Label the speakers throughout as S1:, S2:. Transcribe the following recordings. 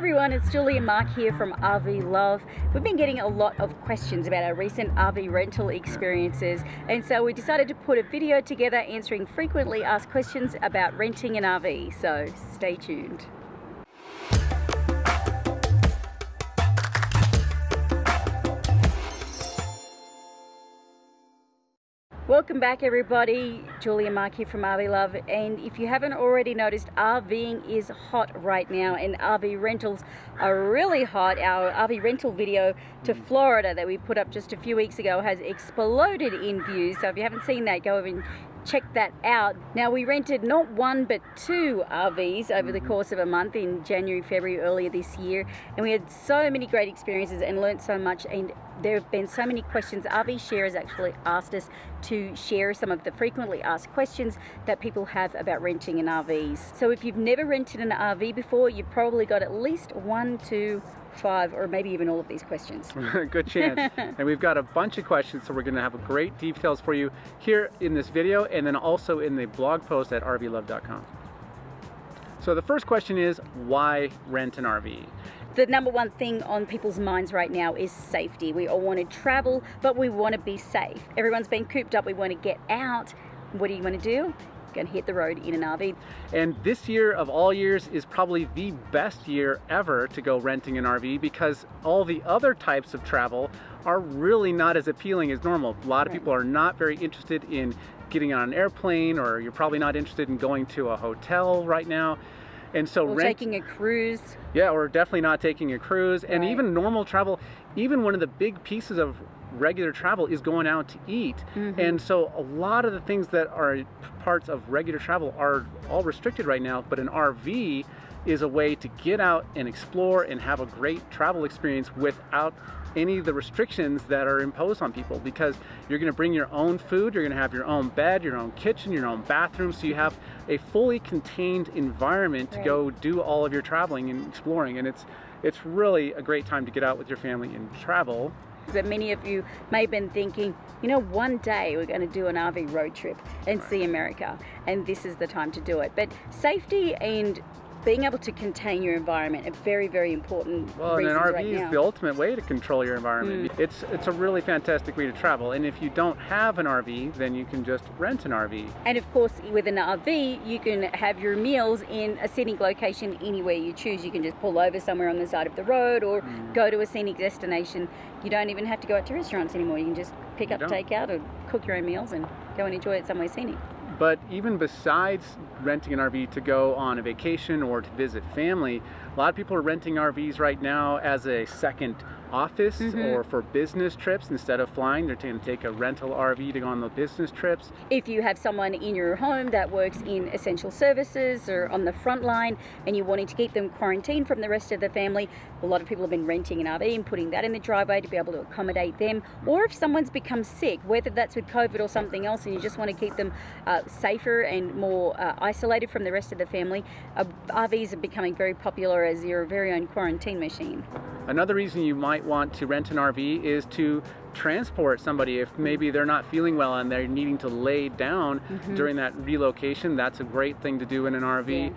S1: everyone, it's Julie and Marc here from RV Love. We've been getting a lot of questions about our recent RV rental experiences, and so we decided to put a video together answering frequently asked questions about renting an RV. So stay tuned. Welcome back everybody, Julia Marc here from RV Love and if you haven't already noticed RVing is hot right now and RV rentals are really hot. Our RV rental video to Florida that we put up just a few weeks ago has exploded in views so if you haven't seen that go over and check that out. Now we rented not one but two RVs over the mm-hmm. course of a month in January, February earlier this year and we had so many great experiences and learned so much and there have been so many questions. RV Share has actually asked us to share some of the frequently asked questions that people have about renting an RVs. So if you've never rented an RV before, you've probably got at least one, two, five, or maybe even all of these questions.
S2: Good chance. and we've got a bunch of questions, so we're gonna have great details for you here in this video and then also in the blog post at rvlove.com. So the first question is, why rent an RV?
S1: The number one thing on people's minds right now is safety. We all want to travel, but we want to be safe. Everyone's been cooped up, we want to get out. What do you want to do? Going to hit the road in an RV.
S2: And this year of all years is probably the best year ever to go renting an RV because all the other types of travel are really not as appealing as normal. A lot of right. people are not very interested in getting on an airplane or you're probably not interested in going to a hotel right now.
S1: And so or rent, taking a cruise.
S2: Yeah, or definitely not taking a cruise. Right. And even normal travel, even one of the big pieces of regular travel is going out to eat. Mm -hmm. And so a lot of the things that are parts of regular travel are all restricted right now, but an RV is a way to get out and explore and have a great travel experience without any of the restrictions that are imposed on people because you're going to bring your own food, you're going to have your own bed, your own kitchen, your own bathroom, so you have a fully contained environment to right. go do all of your traveling and exploring and it's it's really a great time to get out with your family and travel.
S1: That many of you may have been thinking, you know, one day we're going to do an RV road trip and right. see America, and this is the time to do it. But safety and being able to contain your environment are very, very important.
S2: Well, and an RV
S1: right
S2: is the ultimate way to control your environment. Mm. It's it's a really fantastic way to travel. And if you don't have an RV, then you can just rent an RV.
S1: And of course, with an RV, you can have your meals in a scenic location anywhere you choose. You can just pull over somewhere on the side of the road or mm. go to a scenic destination. You don't even have to go out to restaurants anymore. You can just pick up takeout or cook your own meals and go and enjoy it somewhere scenic.
S2: But even besides renting an RV to go on a vacation or to visit family, a lot of people are renting RVs right now as a second office mm -hmm. or for business trips instead of flying they're going to take a rental RV to go on the business trips.
S1: If you have someone in your home that works in essential services or on the front line and you're wanting to keep them quarantined from the rest of the family a lot of people have been renting an RV and putting that in the driveway to be able to accommodate them. Or if someone's become sick whether that's with COVID or something else and you just want to keep them uh, safer and more uh, isolated from the rest of the family uh, RVs are becoming very popular as your very own quarantine machine.
S2: Another reason you might might want to rent an RV is to transport somebody if maybe they're not feeling well and they're needing to lay down mm -hmm. during that relocation. That's a great thing to do in an RV. Yeah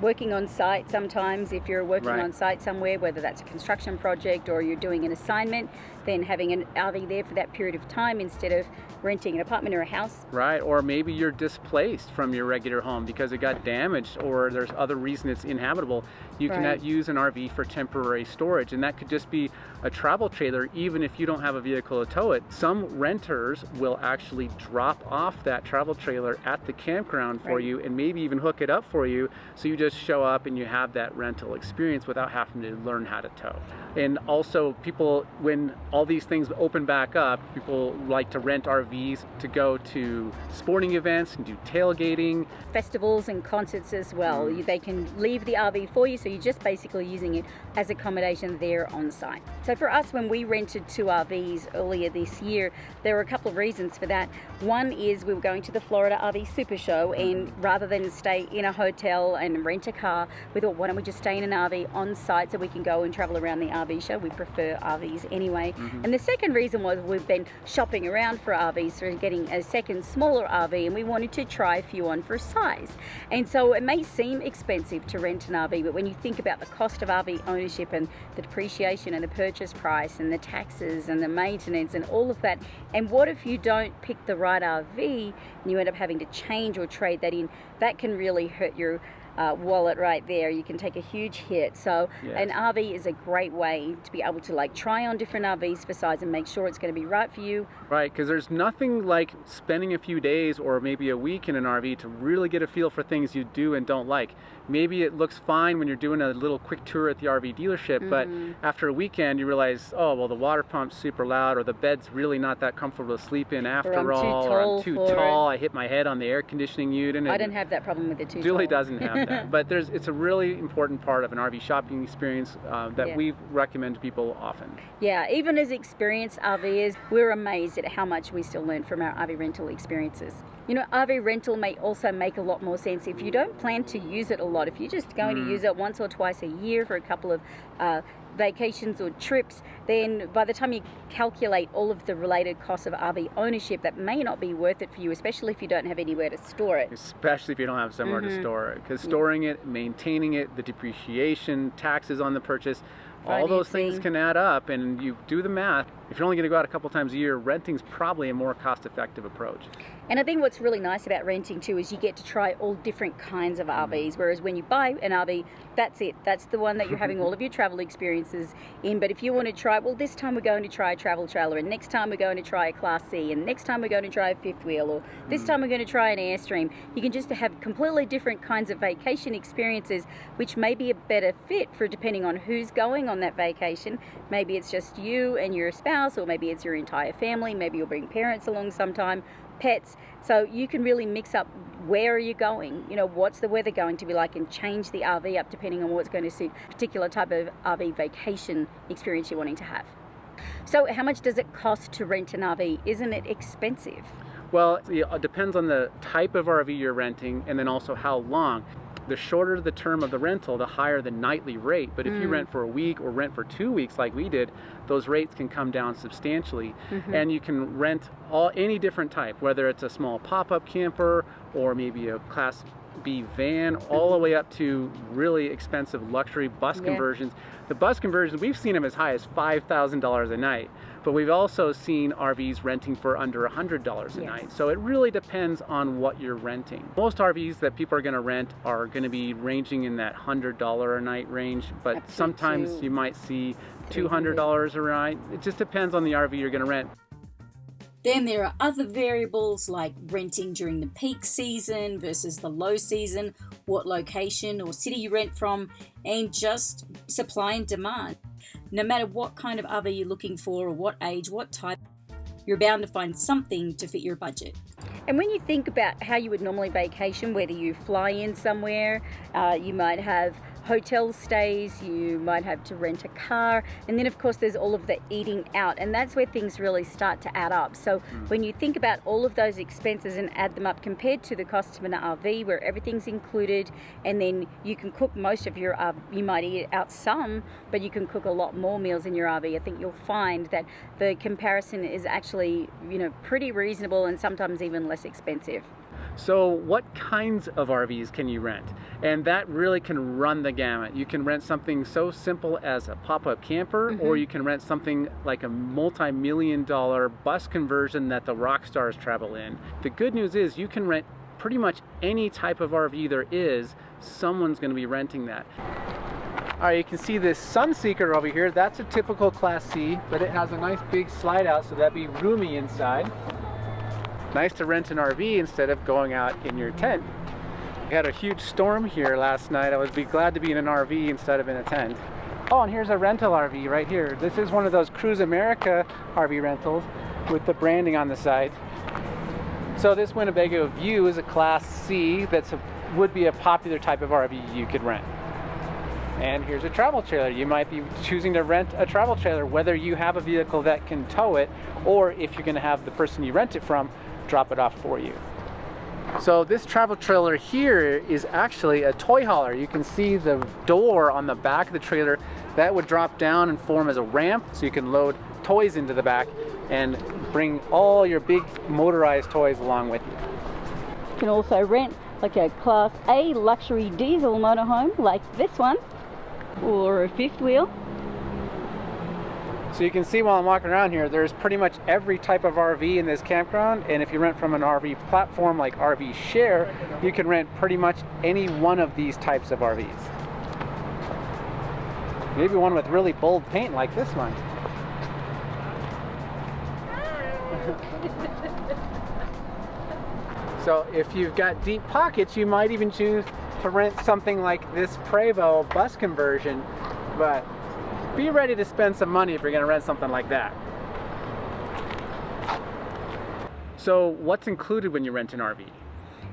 S1: working on site sometimes if you're working right. on site somewhere whether that's a construction project or you're doing an assignment then having an RV there for that period of time instead of renting an apartment or a house
S2: right or maybe you're displaced from your regular home because it got damaged or there's other reason it's inhabitable you right. can use an RV for temporary storage and that could just be a travel trailer even if you don't have a vehicle to tow it some renters will actually drop off that travel trailer at the campground for right. you and maybe even hook it up for you so you just just show up and you have that rental experience without having to learn how to tow. And also people, when all these things open back up, people like to rent RVs to go to sporting events and do tailgating.
S1: Festivals and concerts as well. Mm. They can leave the RV for you, so you're just basically using it as accommodation there on site. So for us, when we rented two RVs earlier this year, there were a couple of reasons for that. One is we were going to the Florida RV Super Show, and rather than stay in a hotel and rent rent a car, we thought, why don't we just stay in an RV on site so we can go and travel around the RV show. We prefer RVs anyway. Mm-hmm. And the second reason was we've been shopping around for RVs, for getting a second smaller RV, and we wanted to try a few on for size. And so it may seem expensive to rent an RV, but when you think about the cost of RV ownership and the depreciation and the purchase price and the taxes and the maintenance and all of that, and what if you don't pick the right RV and you end up having to change or trade that in? That can really hurt your uh, wallet right there. You can take a huge hit. So yes. an RV is a great way to be able to like try on different RVs for size and make sure it's going to be right for you.
S2: Right, because there's nothing like spending a few days or maybe a week in an RV to really get a feel for things you do and don't like maybe it looks fine when you're doing a little quick tour at the RV dealership, mm-hmm. but after a weekend you realize, oh, well, the water pump's super loud, or the bed's really not that comfortable to sleep in after
S1: or
S2: all,
S1: or
S2: I'm too tall, it. I hit my head on the air conditioning unit.
S1: I didn't have that problem with the too
S2: Julie tall. doesn't have that, but there's it's a really important part of an RV shopping experience uh, that yeah. we recommend to people often.
S1: Yeah, even as experienced RVers, we're amazed at how much we still learn from our RV rental experiences. You know, RV rental may also make a lot more sense if you don't plan to use it a lot. If you're just going mm. to use it once or twice a year for a couple of uh, vacations or trips, then by the time you calculate all of the related costs of RV ownership, that may not be worth it for you, especially if you don't have anywhere to store it.
S2: Especially if you don't have somewhere mm-hmm. to store it. Because storing yeah. it, maintaining it, the depreciation, taxes on the purchase, all those things can add up and you do the math if you're only going to go out a couple times a year renting's probably a more cost effective approach
S1: and i think what's really nice about renting too is you get to try all different kinds of rvs whereas when you buy an rv that's it that's the one that you're having all of your travel experiences in but if you want to try well this time we're going to try a travel trailer and next time we're going to try a class c and next time we're going to try a fifth wheel or this mm. time we're going to try an airstream you can just have completely different kinds of vacation experiences which may be a better fit for depending on who's going on that vacation. Maybe it's just you and your spouse, or maybe it's your entire family. Maybe you'll bring parents along sometime, pets. So you can really mix up where are you going? You know, what's the weather going to be like and change the RV up depending on what's going to suit particular type of RV vacation experience you're wanting to have. So how much does it cost to rent an RV? Isn't it expensive?
S2: Well, it depends on the type of RV you're renting and then also how long the shorter the term of the rental, the higher the nightly rate. But if mm. you rent for a week or rent for two weeks like we did, those rates can come down substantially. Mm-hmm. And you can rent all any different type, whether it's a small pop-up camper or maybe a class B van, all the way up to really expensive luxury bus yeah. conversions. The bus conversions, we've seen them as high as $5,000 a night but we've also seen RVs renting for under $100 a yes. night. So it really depends on what you're renting. Most RVs that people are going to rent are going to be ranging in that $100 a night range, but sometimes you might see $200 a night. It just depends on the RV you're going to rent.
S1: Then there are other variables like renting during the peak season versus the low season, what location or city you rent from, and just supply and demand. No matter what kind of RV you're looking for or what age, what type, you're bound to find something to fit your budget. And when you think about how you would normally vacation, whether you fly in somewhere, uh, you might have hotel stays, you might have to rent a car, and then of course there's all of the eating out, and that's where things really start to add up. So mm. when you think about all of those expenses and add them up compared to the cost of an RV where everything's included, and then you can cook most of your, uh, you might eat out some, but you can cook a lot more meals in your RV. I think you'll find that the comparison is actually, you know, pretty reasonable and sometimes even less expensive.
S2: So what kinds of RVs can you rent? And that really can run the gamut. You can rent something so simple as a pop-up camper, mm-hmm. or you can rent something like a multi-million dollar bus conversion that the rock stars travel in. The good news is you can rent pretty much any type of RV there is, someone's gonna be renting that. All right, you can see this Sunseeker over here. That's a typical Class C, but it has a nice big slide out, so that'd be roomy inside nice to rent an RV instead of going out in your tent. We had a huge storm here last night. I would be glad to be in an RV instead of in a tent. Oh, and here's a rental RV right here. This is one of those Cruise America RV rentals with the branding on the side. So this Winnebago View is a Class C that's a, would be a popular type of RV you could rent. And here's a travel trailer. You might be choosing to rent a travel trailer, whether you have a vehicle that can tow it, or if you're gonna have the person you rent it from drop it off for you. So this travel trailer here is actually a toy hauler. You can see the door on the back of the trailer that would drop down and form as a ramp so you can load toys into the back and bring all your big motorized toys along with you.
S1: You can also rent like a Class A luxury diesel motorhome like this one or a fifth wheel.
S2: So you can see while I'm walking around here, there's pretty much every type of RV in this campground. And if you rent from an RV platform like RV Share, you can rent pretty much any one of these types of RVs. Maybe one with really bold paint like this one. so if you've got deep pockets, you might even choose to rent something like this Prevost bus conversion, but be ready to spend some money if you're going to rent something like that. So what's included when you rent an RV?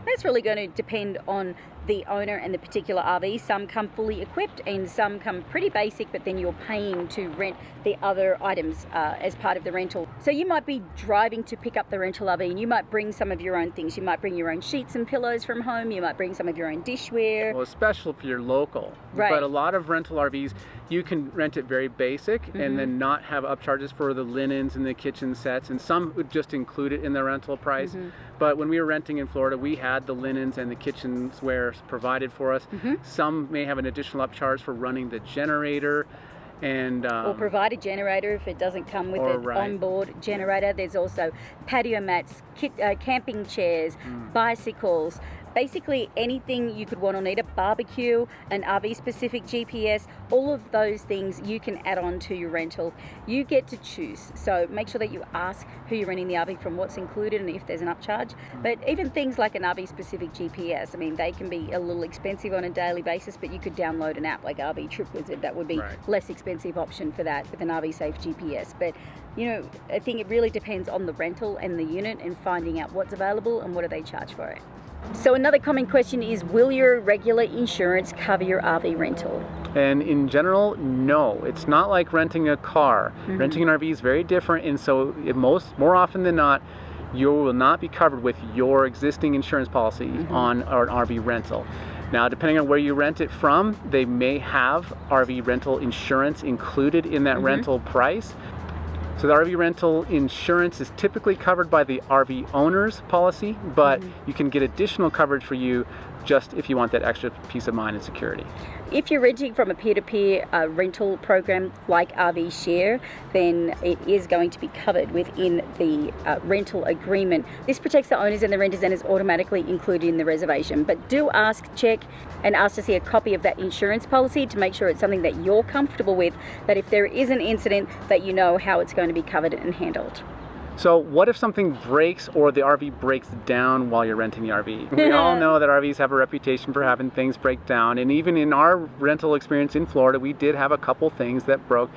S1: That's really going to depend on the owner and the particular RV. Some come fully equipped and some come pretty basic, but then you're paying to rent the other items uh, as part of the rental. So you might be driving to pick up the rental RV and you might bring some of your own things. You might bring your own sheets and pillows from home. You might bring some of your own dishware.
S2: Well, especially if you're local.
S1: Right.
S2: But a lot of rental RVs, you can rent it very basic mm -hmm. and then not have upcharges for the linens and the kitchen sets. And some would just include it in the rental price. Mm -hmm. But when we were renting in Florida, we had the linens and the kitchenware provided for us. Mm -hmm. Some may have an additional upcharge for running the generator and um,
S1: or provide a generator if it doesn't come with an right. onboard generator. There's also patio mats, kit, uh, camping chairs, mm. bicycles, basically anything you could want to need a barbecue, an RV specific GPS, all of those things you can add on to your rental. You get to choose. So make sure that you ask who you're renting the RV from, what's included, and if there's an upcharge. But even things like an RV specific GPS, I mean, they can be a little expensive on a daily basis, but you could download an app like RV Trip Wizard. That would be right. less expensive option for that with an RV Safe GPS. But you know, I think it really depends on the rental and the unit and finding out what's available and what do they charge for it. So another common question is, will your regular insurance cover your RV rental?
S2: And in general, no. It's not like renting a car. Mm -hmm. Renting an RV is very different, and so most more often than not, you will not be covered with your existing insurance policy mm -hmm. on an RV rental. Now, depending on where you rent it from, they may have RV rental insurance included in that mm -hmm. rental price. So the RV rental insurance is typically covered by the RV owner's policy, but mm -hmm. you can get additional coverage for you just if you want that extra peace of mind and security.
S1: If you're renting from a peer-to-peer -peer, uh, rental program like RV Share, then it is going to be covered within the uh, rental agreement. This protects the owners and the renters and is automatically included in the reservation. But do ask, check, and ask to see a copy of that insurance policy to make sure it's something that you're comfortable with, that if there is an incident, that you know how it's going to be covered and handled.
S2: So what if something breaks or the RV breaks down while you're renting the RV? We all know that RVs have a reputation for having things break down and even in our rental experience in Florida we did have a couple things that broke.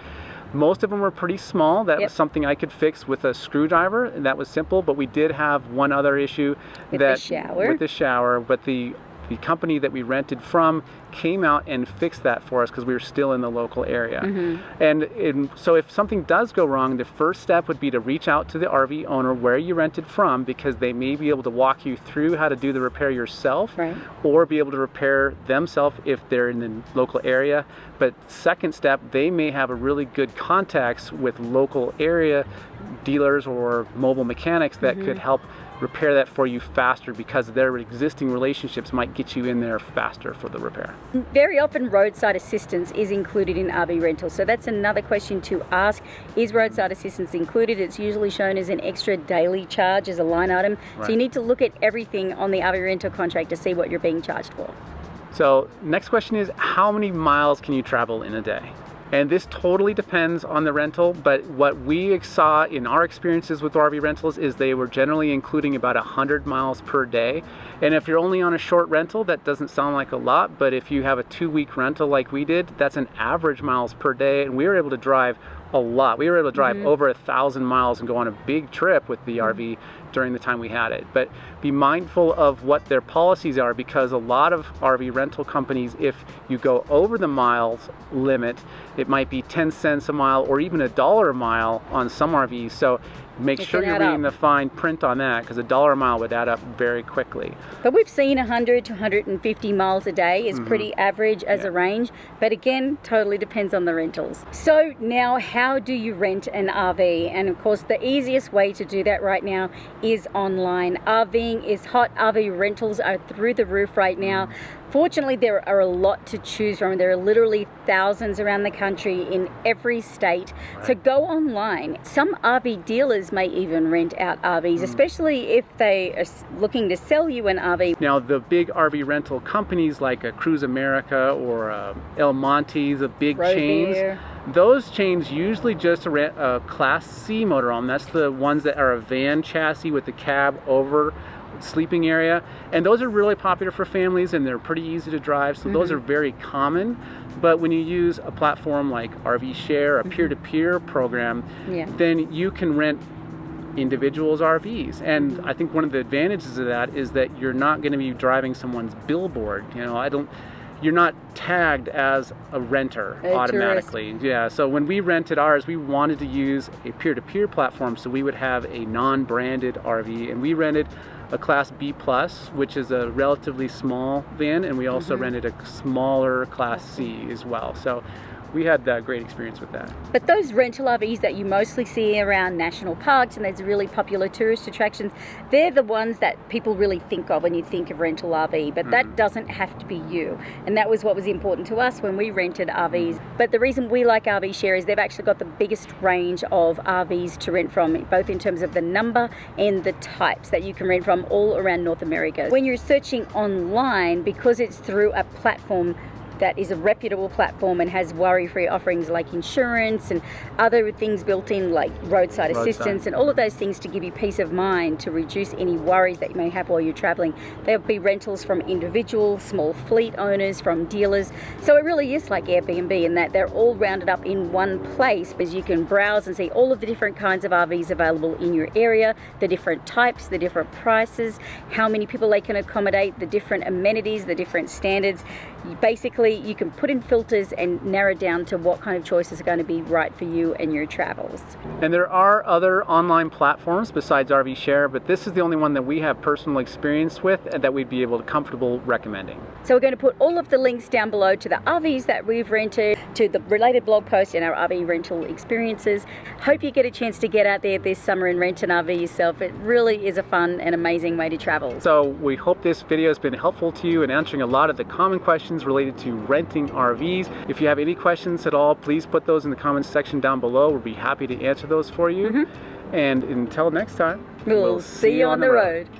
S2: Most of them were pretty small. That yep. was something I could fix with a screwdriver. And that was simple, but we did have one other issue
S1: with
S2: that
S1: the shower.
S2: with the shower, but the the company that we rented from came out and fixed that for us because we were still in the local area. Mm-hmm. And, and, so if something does go wrong, the first step would be to reach out to the RV owner where you rented from because they may be able to walk you through how to do the repair yourself
S1: right.
S2: or be able to repair themselves if they're in the local area. But second step, they may have a really good contacts with local area dealers or mobile mechanics that mm-hmm. could help repair that for you faster because their existing relationships might get you in there faster for the repair.
S1: Very often roadside assistance is included in RV rental. So that's another question to ask. Is roadside assistance included? It's usually shown as an extra daily charge as a line item. Right. So you need to look at everything on the RV rental contract to see what you're being charged for.
S2: So next question is how many miles can you travel in a day? And this totally depends on the rental, but what we saw in our experiences with RV rentals is they were generally including about 100 miles per day. And if you're only on a short rental, that doesn't sound like a lot, but if you have a two week rental like we did, that's an average miles per day. And we were able to drive a lot. We were able to drive mm -hmm. over a thousand miles and go on a big trip with the mm -hmm. RV during the time we had it. But be mindful of what their policies are because a lot of RV rental companies, if you go over the miles limit, it might be 10 cents a mile or even a dollar a mile on some RVs. So make it sure you're reading up. the fine print on that because a dollar a mile would add up very quickly.
S1: But we've seen 100 to 150 miles a day is mm -hmm. pretty average as yeah. a range. But again, totally depends on the rentals. So now how how do you rent an RV? And of course, the easiest way to do that right now is online. RVing is hot. RV rentals are through the roof right now. Fortunately, there are a lot to choose from. There are literally thousands around the country in every state. So go online. Some RV dealers may even rent out RVs, mm. especially if they are looking to sell you an RV.
S2: Now, the big RV rental companies like a Cruise America or uh, El Monte, the big Road chains, those chains usually just rent a Class C motorhome. That's the ones that are a van chassis with the cab over sleeping area and those are really popular for families and they're pretty easy to drive so mm -hmm. those mm-hmm. are very common but when you use a platform like RV Share a mm-hmm. peer-to-peer -peer program yeah. then you can rent individuals RVs and I think one of the advantages of that is that you're not going to be driving someone's billboard you know I don't you're not tagged as a renter a automatically. Tourist. Yeah, so when we rented ours, we wanted to use a peer-to-peer -peer platform so we would have a non-branded RV and we rented a Class B Plus, which is a relatively small van, and we also mm -hmm. rented a smaller Class C as well. So we had a great experience with that.
S1: But those rental RVs that you mostly see around national parks and those really popular tourist attractions, they're the ones that people really think of when you think of rental RV, but mm. that doesn't have to be you. And that was what was important to us when we rented RVs. But the reason we like RV Share is they've actually got the biggest range of RVs to rent from, both in terms of the number and the types that you can rent from all around North America. When you're searching online, because it's through a platform that is a reputable platform and has worry-free offerings like insurance and other things built in like roadside, roadside, assistance and all of those things to give you peace of mind to reduce any worries that you may have while you're traveling. There'll be rentals from individual, small fleet owners, from dealers. So it really is like Airbnb in that they're all rounded up in one place because you can browse and see all of the different kinds of RVs available in your area, the different types, the different prices, how many people they can accommodate, the different amenities, the different standards. Basically you can put in filters and narrow down to what kind of choices are going to be right for you and your travels.
S2: And there are other online platforms besides RV Share, but this is the only one that we have personal experience with and that we'd be able to comfortable recommending.
S1: So we're going to put all of the links down below to the RVs that we've rented, to the related blog posts and our RV rental experiences. Hope you get a chance to get out there this summer and rent an RV yourself. It really is a fun and amazing way to travel.
S2: So we hope this video has been helpful to you in answering a lot of the common questions related to renting RVs. If you have any questions at all, please put those in the comments section down below. We'll be happy to answer those for you. Mm -hmm. And until next time,
S1: we'll, we'll see, see, you on, on the road. road.